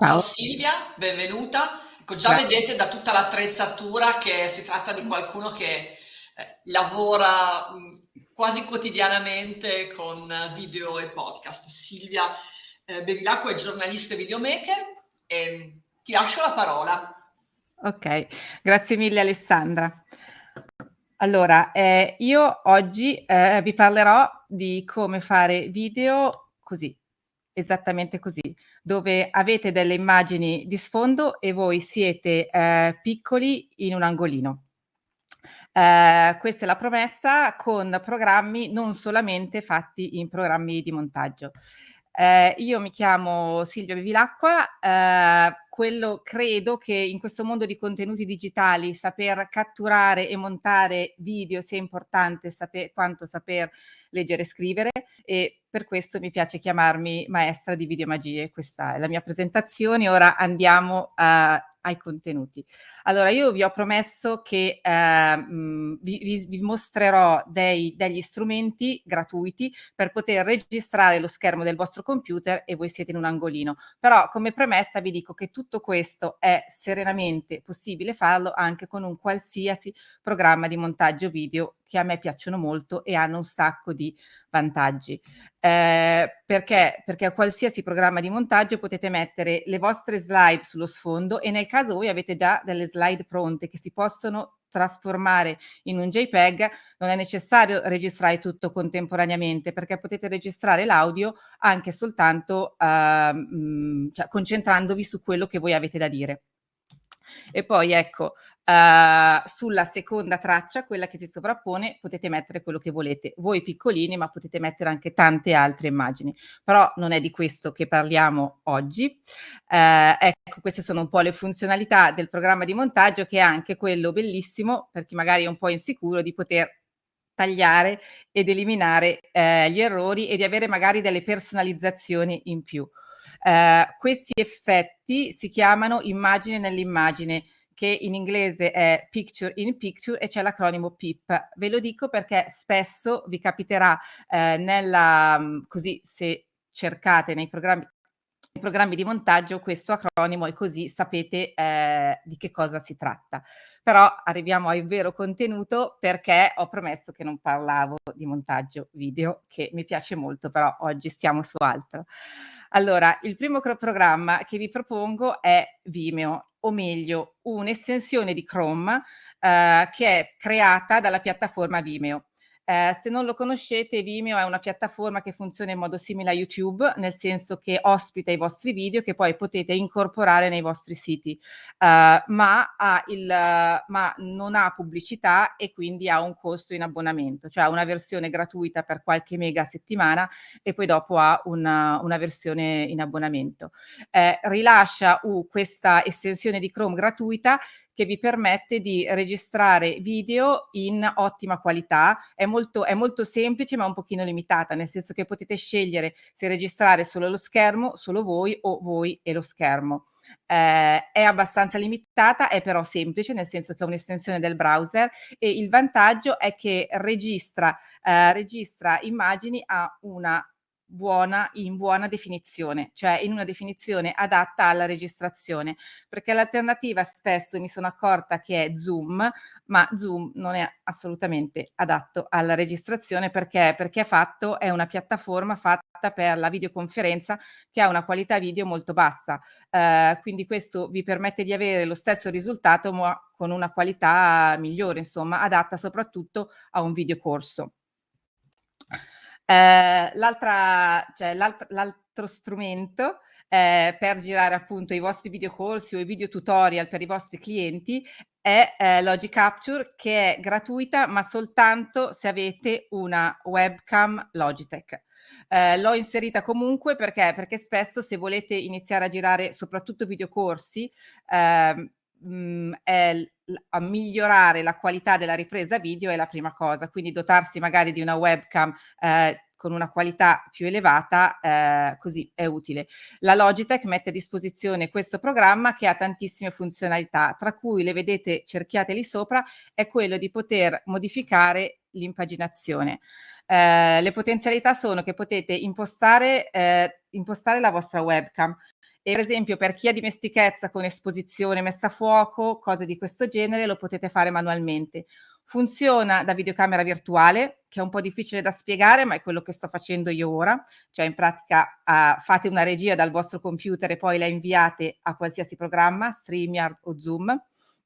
Ciao Silvia, benvenuta. Ecco, già Grazie. vedete da tutta l'attrezzatura che si tratta di qualcuno che eh, lavora mh, quasi quotidianamente con video e podcast. Silvia eh, Bevilacqua è giornalista e videomaker e ti lascio la parola. Ok, grazie mille Alessandra. Allora, eh, io oggi eh, vi parlerò di come fare video così, esattamente così, dove avete delle immagini di sfondo e voi siete eh, piccoli in un angolino. Eh, questa è la promessa con programmi non solamente fatti in programmi di montaggio. Eh, io mi chiamo Silvia Bevilacqua, eh, quello credo che in questo mondo di contenuti digitali saper catturare e montare video sia importante saper, quanto saper leggere e scrivere e per questo mi piace chiamarmi maestra di videomagie. Questa è la mia presentazione. Ora andiamo a, ai contenuti. Allora, io vi ho promesso che eh, vi, vi, mostrerò dei, degli strumenti gratuiti per poter registrare lo schermo del vostro computer e voi siete in un angolino. Però come premessa vi dico che tutto questo è serenamente possibile farlo anche con un qualsiasi programma di montaggio video che a me piacciono molto e hanno un sacco di vantaggi. Eh, perché? Perché a qualsiasi programma di montaggio potete mettere le vostre slide sullo sfondo e nel caso voi avete già delle slide pronte che si possono trasformare in un JPEG, non è necessario registrare tutto contemporaneamente perché potete registrare l'audio anche soltanto uh, cioè, concentrandovi su quello che voi avete da dire. E poi ecco, Uh, sulla seconda traccia, quella che si sovrappone, potete mettere quello che volete. Voi piccolini, ma potete mettere anche tante altre immagini. Però non è di questo che parliamo oggi. Uh, ecco, queste sono un po' le funzionalità del programma di montaggio, che è anche quello bellissimo, per chi magari è un po' insicuro, di poter tagliare ed eliminare eh, gli errori e di avere magari delle personalizzazioni in più. Uh, questi effetti si chiamano immagine nell'immagine che in inglese è Picture in Picture e c'è l'acronimo PIP. Ve lo dico perché spesso vi capiterà eh, nella, mm, così se cercate nei programmi nei programmi di montaggio questo acronimo e così sapete eh, di che cosa si tratta. Però arriviamo al vero contenuto perché ho promesso che non parlavo di montaggio video, che mi piace molto, però oggi stiamo su altro. Allora, il primo programma che vi propongo è Vimeo, o meglio, un'estensione di Chrome eh, che è creata dalla piattaforma Vimeo. Eh, se non lo conoscete, Vimeo è una piattaforma che funziona in modo simile a YouTube, nel senso che ospita i vostri video che poi potete incorporare nei vostri siti, uh, ma, ha il, ma non ha pubblicità e quindi ha un costo in abbonamento, cioè ha una versione gratuita per qualche mega settimana e poi dopo ha una, una versione in abbonamento. Eh, rilascia uh, questa estensione di Chrome gratuita che vi permette di registrare video in ottima qualità. È molto, è molto semplice ma un pochino limitata, nel senso che potete scegliere se registrare solo lo schermo, solo voi o voi e lo schermo. Eh, è abbastanza limitata, è però semplice, nel senso che è un'estensione del browser e il vantaggio è che registra, eh, registra immagini a una buona in buona definizione, cioè in una definizione adatta alla registrazione, perché l'alternativa spesso mi sono accorta che è Zoom, ma Zoom non è assolutamente adatto alla registrazione perché, perché è fatto, è una piattaforma fatta per la videoconferenza che ha una qualità video molto bassa, eh, quindi questo vi permette di avere lo stesso risultato ma con una qualità migliore, insomma, adatta soprattutto a un videocorso. Eh, l'altra, cioè l'altro strumento eh, per girare appunto i vostri videocorsi o i video tutorial per i vostri clienti è eh, Logic Capture che è gratuita ma soltanto se avete una webcam Logitech. Eh, l'ho inserita comunque perché? perché spesso se volete iniziare a girare soprattutto videocorsi eh, mh, è a migliorare la qualità della ripresa video è la prima cosa, quindi dotarsi magari di una webcam eh, con una qualità più elevata, eh, così è utile. La Logitech mette a disposizione questo programma che ha tantissime funzionalità, tra cui le vedete cerchiate lì sopra, è quello di poter modificare l'impaginazione. Eh, le potenzialità sono che potete impostare, eh, impostare la vostra webcam E per esempio per chi ha dimestichezza con esposizione, messa a fuoco, cose di questo genere, lo potete fare manualmente. Funziona da videocamera virtuale, che è un po' difficile da spiegare, ma è quello che sto facendo io ora. Cioè in pratica uh, fate una regia dal vostro computer e poi la inviate a qualsiasi programma, StreamYard o Zoom,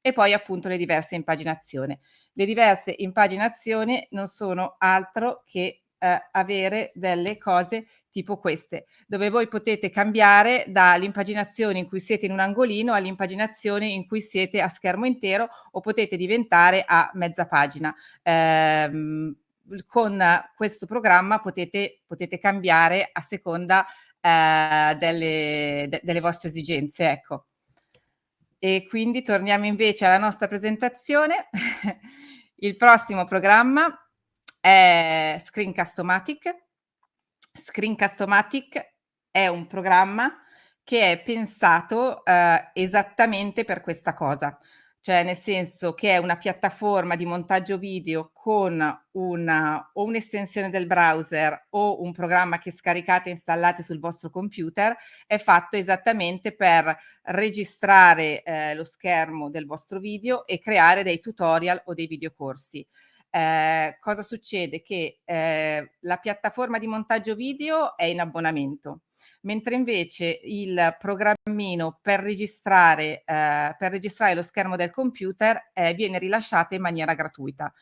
e poi appunto le diverse impaginazioni. Le diverse impaginazioni non sono altro che uh, avere delle cose tipo queste, dove voi potete cambiare dall'impaginazione in cui siete in un angolino all'impaginazione in cui siete a schermo intero o potete diventare a mezza pagina. Eh, con questo programma potete, potete cambiare a seconda eh, delle, de, delle vostre esigenze. Ecco. E quindi torniamo invece alla nostra presentazione. Il prossimo programma è Screencast-O-Matic Screencast-O-Matic è un programma che è pensato eh, esattamente per questa cosa, cioè nel senso che è una piattaforma di montaggio video con una, o un'estensione del browser o un programma che scaricate e installate sul vostro computer, è fatto esattamente per registrare eh, lo schermo del vostro video e creare dei tutorial o dei videocorsi. Eh, cosa succede? Che eh, la piattaforma di montaggio video è in abbonamento, mentre invece il programmino per registrare, eh, per registrare lo schermo del computer eh, viene rilasciato in maniera gratuita.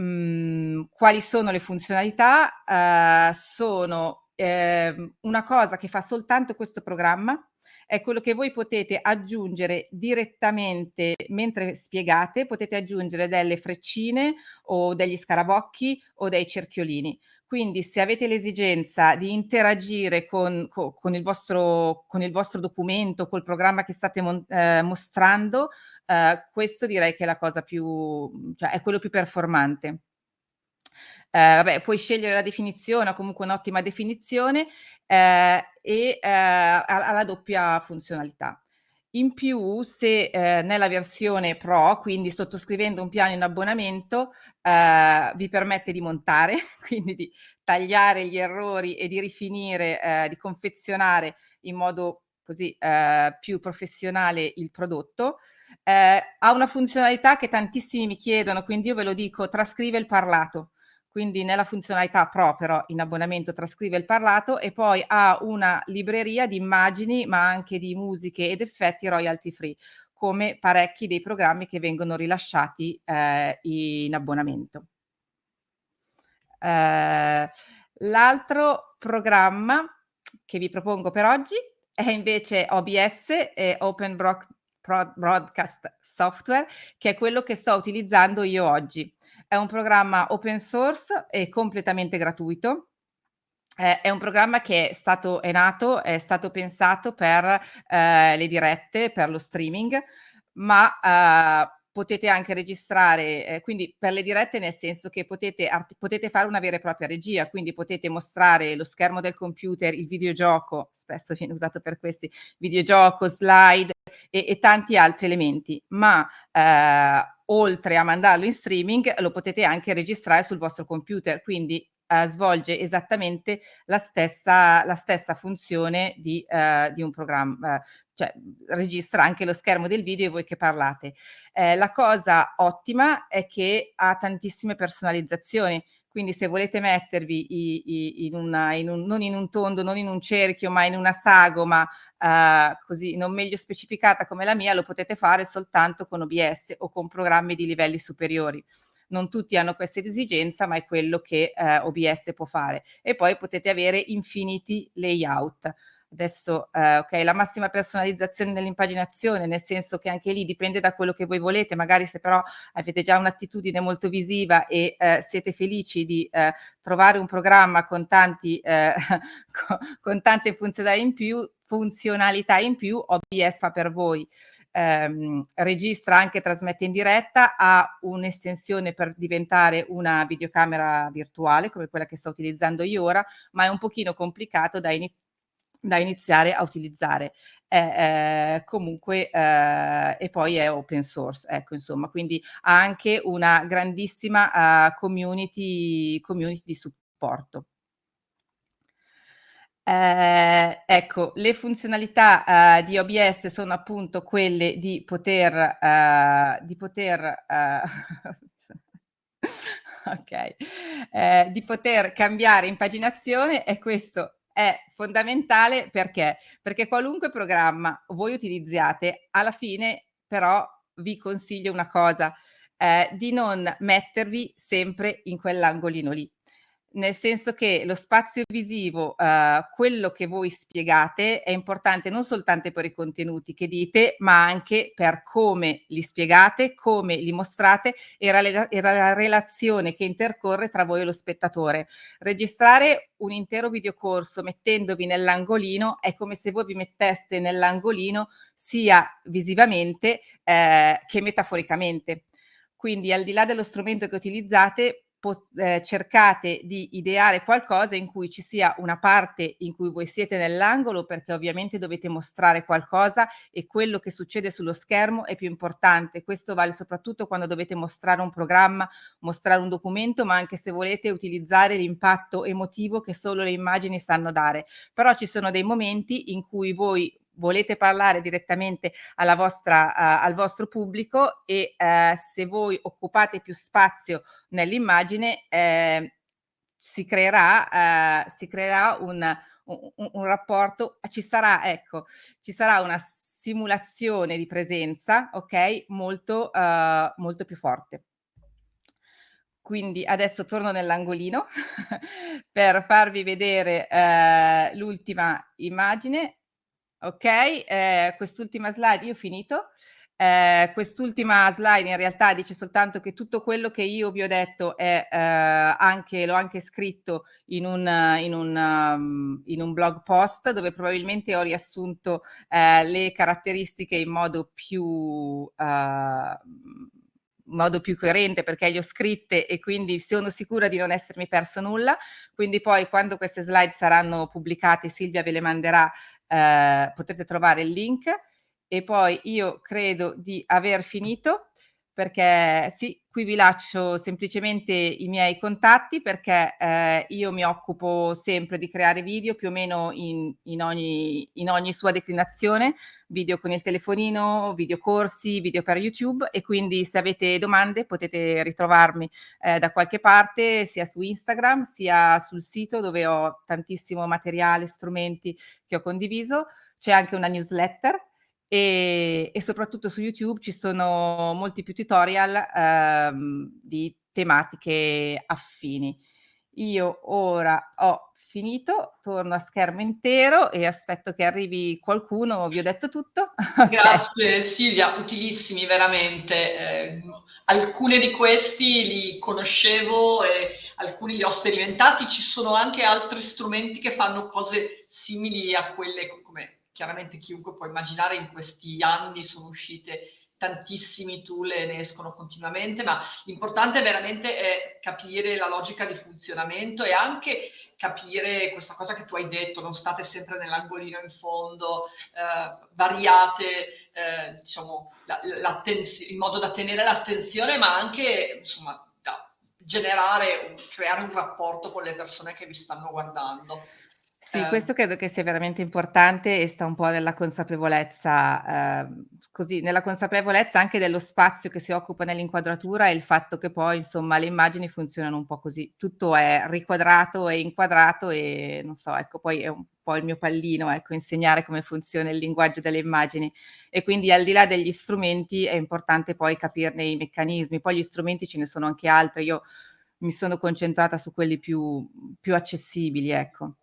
Mm, quali sono le funzionalità? Eh, sono ehm, una cosa che fa soltanto questo programma, è quello che voi potete aggiungere direttamente mentre spiegate, potete aggiungere delle freccine o degli scarabocchi o dei cerchiolini. Quindi se avete l'esigenza di interagire con, con, il vostro, con il vostro documento, col programma che state mon, eh, mostrando, eh, questo direi che è la cosa più, cioè è quello più performante. Eh, vabbè, puoi scegliere la definizione o comunque un'ottima definizione eh, e eh, ha, la doppia funzionalità. In più, se eh, nella versione Pro, quindi sottoscrivendo un piano in abbonamento, eh, vi permette di montare, quindi di tagliare gli errori e di rifinire, eh, di confezionare in modo così eh, più professionale il prodotto. Eh, ha una funzionalità che tantissimi mi chiedono, quindi io ve lo dico, trascrive il parlato quindi nella funzionalità Pro però in abbonamento trascrive il parlato e poi ha una libreria di immagini ma anche di musiche ed effetti royalty free come parecchi dei programmi che vengono rilasciati eh, in abbonamento. Eh, L'altro programma che vi propongo per oggi è invece OBS, eh, Open Broadcast Software, che è quello che sto utilizzando io oggi. È un programma open source e completamente gratuito. Eh, è un programma che è stato è nato, è stato pensato per eh, le dirette, per lo streaming, ma eh, potete anche registrare, eh, quindi per le dirette nel senso che potete, potete, fare una vera e propria regia, quindi potete mostrare lo schermo del computer, il videogioco, spesso viene usato per questi, videogioco, slide e, e tanti altri elementi, ma eh, oltre a mandarlo in streaming lo potete anche registrare sul vostro computer, quindi eh, svolge esattamente la stessa, la stessa funzione di, eh, di un programma, cioè registra anche lo schermo del video e voi che parlate. Eh, la cosa ottima è che ha tantissime personalizzazioni, quindi se volete mettervi in una, in un, non in un tondo, non in un cerchio, ma in una sagoma eh, così non meglio specificata come la mia, lo potete fare soltanto con OBS o con programmi di livelli superiori. Non tutti hanno questa esigenza, ma è quello che eh, OBS può fare. E poi potete avere infiniti layout adesso eh, ok la massima personalizzazione nell'impaginazione nel senso che anche lì dipende da quello che voi volete magari se però avete già un'attitudine molto visiva e eh, siete felici di eh, trovare un programma con tanti eh, con, con tante funzionalità in più funzionalità in più OBS fa per voi. Ehm, registra anche trasmette in diretta ha un'estensione per diventare una videocamera virtuale come quella che sto utilizzando io ora ma è un pochino complicato da da iniziare a utilizzare. È, è comunque eh, e poi è open source, ecco insomma, quindi ha anche una grandissima uh, community, community di supporto. Eh, ecco, le funzionalità eh, di OBS sono appunto quelle di poter, eh, di poter eh, ok, eh, di poter cambiare impaginazione e questo è fondamentale perché? Perché qualunque programma voi utilizziate, alla fine però vi consiglio una cosa, eh, di non mettervi sempre in quell'angolino lì nel senso che lo spazio visivo, uh, quello che voi spiegate, è importante non soltanto per i contenuti che dite, ma anche per come li spiegate, come li mostrate e, la, e la relazione che intercorre tra voi e lo spettatore. Registrare un intero videocorso mettendovi nell'angolino è come se voi vi metteste nell'angolino sia visivamente eh, che metaforicamente. Quindi al di là dello strumento che utilizzate, eh, cercate di ideare qualcosa in cui ci sia una parte in cui voi siete nell'angolo perché ovviamente dovete mostrare qualcosa e quello che succede sullo schermo è più importante. Questo vale soprattutto quando dovete mostrare un programma, mostrare un documento, ma anche se volete utilizzare l'impatto emotivo che solo le immagini sanno dare. Però ci sono dei momenti in cui voi volete parlare direttamente alla vostra, uh, al vostro pubblico e uh, se voi occupate più spazio nell'immagine eh, si creerà, uh, si creerà un, un, un, rapporto, ci sarà, ecco, ci sarà una simulazione di presenza, ok, molto, molto più forte. Quindi adesso torno nell'angolino per farvi vedere l'ultima immagine Ok, eh, quest'ultima slide, io ho finito. Eh, quest'ultima slide in realtà dice soltanto che tutto quello che io vi ho detto è eh, anche, l'ho anche scritto in un, in, un, um, in un, blog post dove probabilmente ho riassunto eh, le caratteristiche in modo più uh, modo più coerente perché le ho scritte e quindi sono sicura di non essermi perso nulla. Quindi poi quando queste slide saranno pubblicate Silvia ve le manderà eh, potete trovare il link. E poi io credo di aver finito perché sì, qui vi lascio semplicemente i miei contatti perché eh, io mi occupo sempre di creare video più o meno in, in, ogni, in ogni sua declinazione, video con il telefonino, video corsi, video per YouTube e quindi se avete domande potete ritrovarmi eh, da qualche parte sia su Instagram sia sul sito dove ho tantissimo materiale, strumenti che ho condiviso, c'è anche una newsletter e, e, soprattutto su YouTube ci sono molti più tutorial ehm, di tematiche affini. Io ora ho finito, torno a schermo intero e aspetto che arrivi qualcuno, vi ho detto tutto. Grazie Silvia, utilissimi veramente. Eh, alcuni di questi li conoscevo e alcuni li ho sperimentati, ci sono anche altri strumenti che fanno cose simili a quelle come chiaramente chiunque può immaginare in questi anni sono uscite tantissimi tool e ne escono continuamente, ma l'importante veramente è capire la logica di funzionamento e anche capire questa cosa che tu hai detto, non state sempre nell'angolino in fondo, eh, variate eh, diciamo, in modo da tenere l'attenzione, ma anche insomma, da generare, creare un rapporto con le persone che vi stanno guardando. Sì, eh. questo credo che sia veramente importante e sta un po' nella consapevolezza, ehm, così, nella consapevolezza anche dello spazio che si occupa nell'inquadratura e il fatto che poi, insomma, le immagini funzionano un po' così. Tutto è riquadrato e inquadrato e non so, ecco, poi è un po' il mio pallino, ecco, insegnare come funziona il linguaggio delle immagini. E quindi al di là degli strumenti è importante poi capirne i meccanismi. Poi gli strumenti ce ne sono anche altri. Io mi sono concentrata su quelli più, più accessibili, ecco.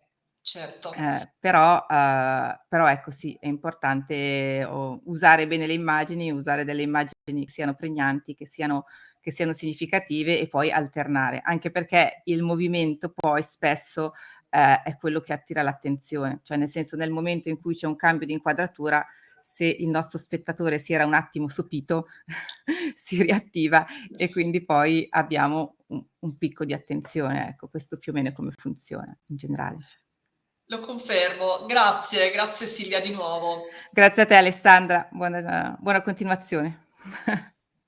Certo. Eh, però, uh, però ecco sì, è importante oh, usare bene le immagini, usare delle immagini che siano pregnanti, che siano, che siano significative e poi alternare, anche perché il movimento poi spesso eh, è quello che attira l'attenzione, cioè nel senso nel momento in cui c'è un cambio di inquadratura, se il nostro spettatore si era un attimo sopito, si riattiva e quindi poi abbiamo un, un picco di attenzione, ecco questo più o meno è come funziona in generale. Lo confermo. Grazie, grazie Silvia di nuovo. Grazie a te Alessandra, buona, buona continuazione.